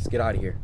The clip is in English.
Let's get out of here.